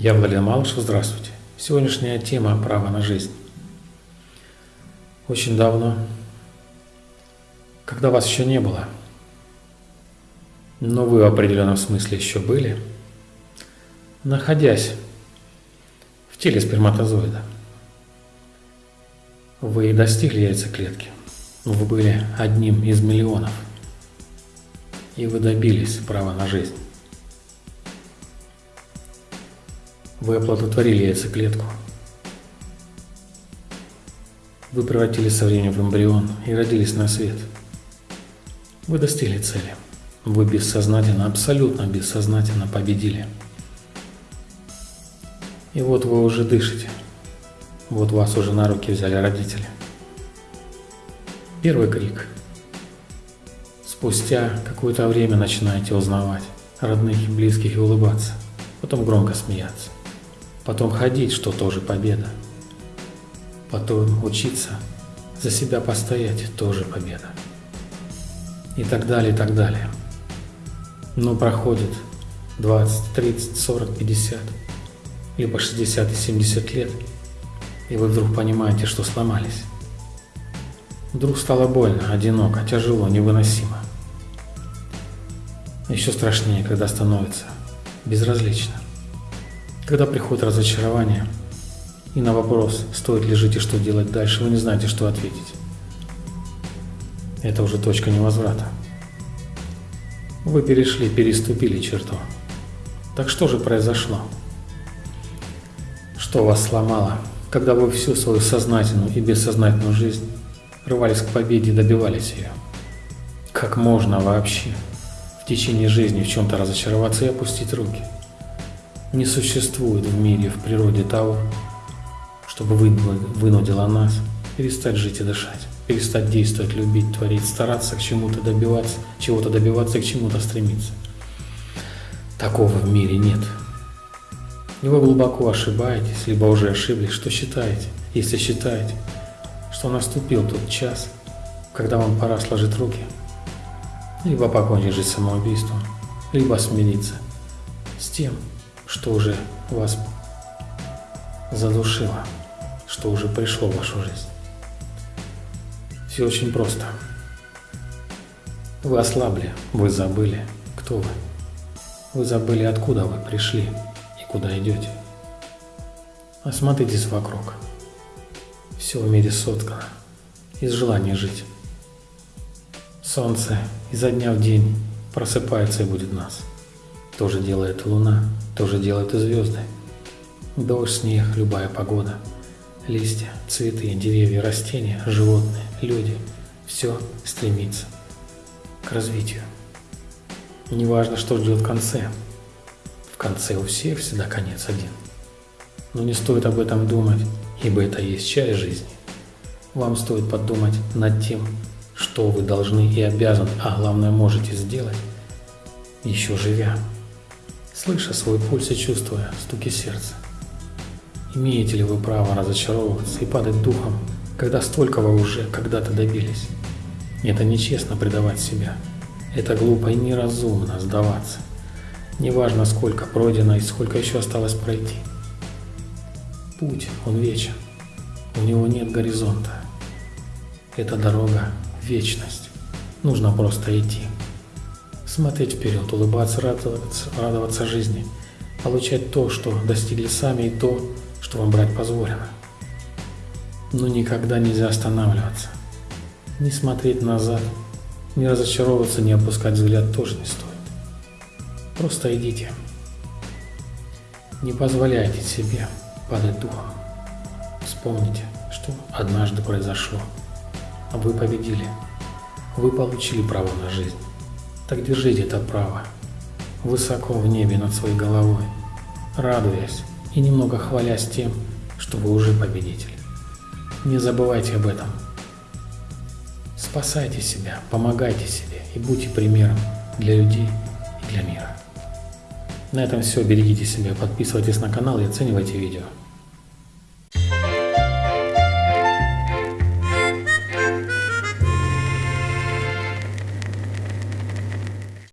Я Владимир Малышев, здравствуйте. Сегодняшняя тема – право на жизнь. Очень давно, когда вас еще не было, но вы в определенном смысле еще были, находясь в теле сперматозоида, вы достигли яйцеклетки, вы были одним из миллионов, и вы добились права на жизнь. Вы оплодотворили яйцеклетку. Вы превратились со временем в эмбрион и родились на свет. Вы достигли цели. Вы бессознательно, абсолютно бессознательно победили. И вот вы уже дышите. Вот вас уже на руки взяли родители. Первый крик. Спустя какое-то время начинаете узнавать родных и близких и улыбаться. Потом громко смеяться. Потом ходить, что тоже победа. Потом учиться, за себя постоять, тоже победа. И так далее, и так далее. Но проходит 20, 30, 40, 50, либо 60 и 70 лет, и вы вдруг понимаете, что сломались. Вдруг стало больно, одиноко, тяжело, невыносимо. Еще страшнее, когда становится безразлично. Когда приходит разочарование, и на вопрос, стоит ли жить и что делать дальше, вы не знаете, что ответить. Это уже точка невозврата. Вы перешли, переступили черту. Так что же произошло? Что вас сломало, когда вы всю свою сознательную и бессознательную жизнь рвались к победе и добивались ее? Как можно вообще в течение жизни в чем-то разочароваться и опустить руки? Не существует в мире, в природе того, чтобы вынудило нас перестать жить и дышать, перестать действовать, любить, творить, стараться к чему-то добиваться, чего-то добиваться к чему-то стремиться. Такого в мире нет. И вы глубоко ошибаетесь, либо уже ошиблись, что считаете, если считаете, что наступил тот час, когда вам пора сложить руки, либо покончить жизнь самоубийством, либо смириться с тем, что уже вас задушило, что уже пришло в вашу жизнь. Все очень просто. Вы ослабли, вы забыли, кто вы. Вы забыли, откуда вы пришли и куда идете. Осмотритесь вокруг. Все в мире соткано из желания жить. Солнце изо дня в день просыпается и будет нас. Тоже делает луна, тоже делают и звезды. Дождь, снег, любая погода. Листья, цветы, деревья, растения, животные, люди. Все стремится к развитию. Неважно, что ждет в конце. В конце у всех всегда конец один. Но не стоит об этом думать, ибо это есть часть жизни. Вам стоит подумать над тем, что вы должны и обязаны, а главное можете сделать, еще живя слыша свой пульс и чувствуя стуки сердца. Имеете ли вы право разочаровываться и падать духом, когда столько вы уже когда-то добились? Это нечестно предавать себя. Это глупо и неразумно сдаваться. Неважно, сколько пройдено и сколько еще осталось пройти. Путь, он вечен. У него нет горизонта. Это дорога – вечность. Нужно просто идти смотреть вперед, улыбаться, радоваться, радоваться жизни, получать то, что достигли сами, и то, что вам брать позволено. Но никогда нельзя останавливаться. Не смотреть назад, не разочаровываться, не опускать взгляд тоже не стоит. Просто идите. Не позволяйте себе падать духом. Вспомните, что однажды произошло, вы победили. Вы получили право на жизнь. Так держите это право, высоко в небе над своей головой, радуясь и немного хвалясь тем, что вы уже победитель. Не забывайте об этом. Спасайте себя, помогайте себе и будьте примером для людей и для мира. На этом все. Берегите себя, подписывайтесь на канал и оценивайте видео.